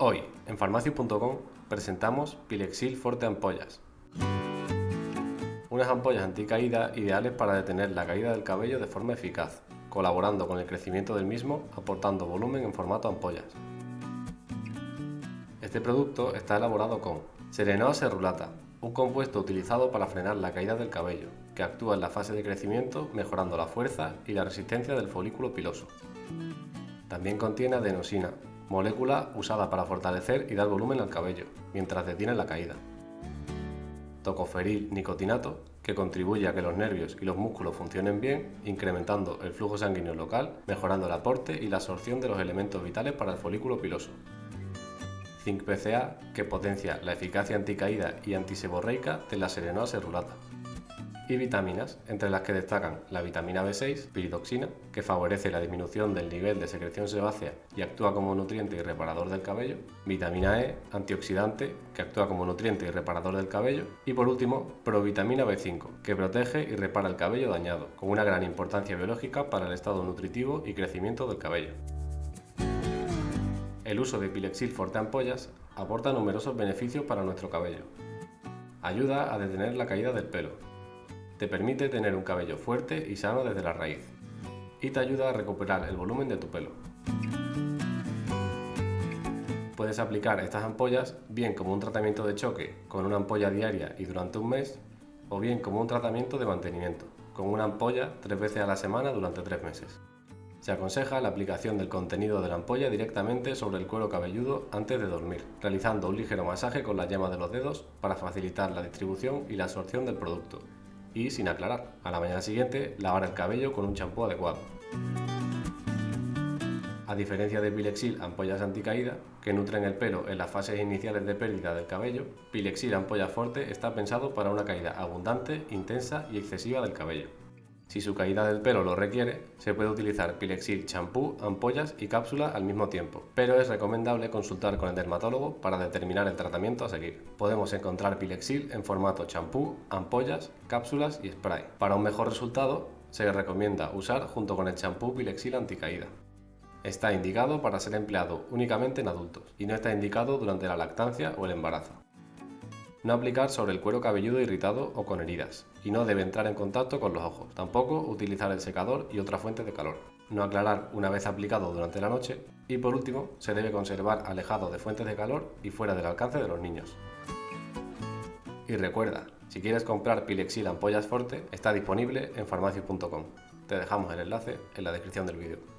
Hoy, en farmacias.com, presentamos Pilexil Forte Ampollas. Unas ampollas anticaída ideales para detener la caída del cabello de forma eficaz, colaborando con el crecimiento del mismo, aportando volumen en formato ampollas. Este producto está elaborado con Serenoa cerulata, un compuesto utilizado para frenar la caída del cabello, que actúa en la fase de crecimiento mejorando la fuerza y la resistencia del folículo piloso. También contiene adenosina, molécula usada para fortalecer y dar volumen al cabello, mientras detiene la caída. Tocoferil nicotinato, que contribuye a que los nervios y los músculos funcionen bien, incrementando el flujo sanguíneo local, mejorando el aporte y la absorción de los elementos vitales para el folículo piloso. Zinc PCA, que potencia la eficacia anticaída y antiseborreica de la serenoa cerulata y vitaminas, entre las que destacan la vitamina B6, piridoxina, que favorece la disminución del nivel de secreción sebácea y actúa como nutriente y reparador del cabello, vitamina E, antioxidante, que actúa como nutriente y reparador del cabello, y por último, provitamina B5, que protege y repara el cabello dañado, con una gran importancia biológica para el estado nutritivo y crecimiento del cabello. El uso de Pilexil Forte Ampollas aporta numerosos beneficios para nuestro cabello. Ayuda a detener la caída del pelo, te permite tener un cabello fuerte y sano desde la raíz y te ayuda a recuperar el volumen de tu pelo. Puedes aplicar estas ampollas bien como un tratamiento de choque con una ampolla diaria y durante un mes o bien como un tratamiento de mantenimiento con una ampolla tres veces a la semana durante tres meses. Se aconseja la aplicación del contenido de la ampolla directamente sobre el cuero cabelludo antes de dormir, realizando un ligero masaje con la yema de los dedos para facilitar la distribución y la absorción del producto y sin aclarar. A la mañana siguiente, lavar el cabello con un champú adecuado. A diferencia de Pilexil ampollas anticaída, que nutren el pelo en las fases iniciales de pérdida del cabello, Pilexil ampolla forte está pensado para una caída abundante, intensa y excesiva del cabello. Si su caída del pelo lo requiere, se puede utilizar Pilexil champú, ampollas y cápsula al mismo tiempo, pero es recomendable consultar con el dermatólogo para determinar el tratamiento a seguir. Podemos encontrar Pilexil en formato champú, ampollas, cápsulas y spray. Para un mejor resultado, se recomienda usar junto con el champú Pilexil anticaída. Está indicado para ser empleado únicamente en adultos y no está indicado durante la lactancia o el embarazo. No aplicar sobre el cuero cabelludo irritado o con heridas. Y no debe entrar en contacto con los ojos. Tampoco utilizar el secador y otra fuente de calor. No aclarar una vez aplicado durante la noche. Y por último, se debe conservar alejado de fuentes de calor y fuera del alcance de los niños. Y recuerda, si quieres comprar Pilexil Ampollas Forte, está disponible en farmacias.com. Te dejamos el enlace en la descripción del vídeo.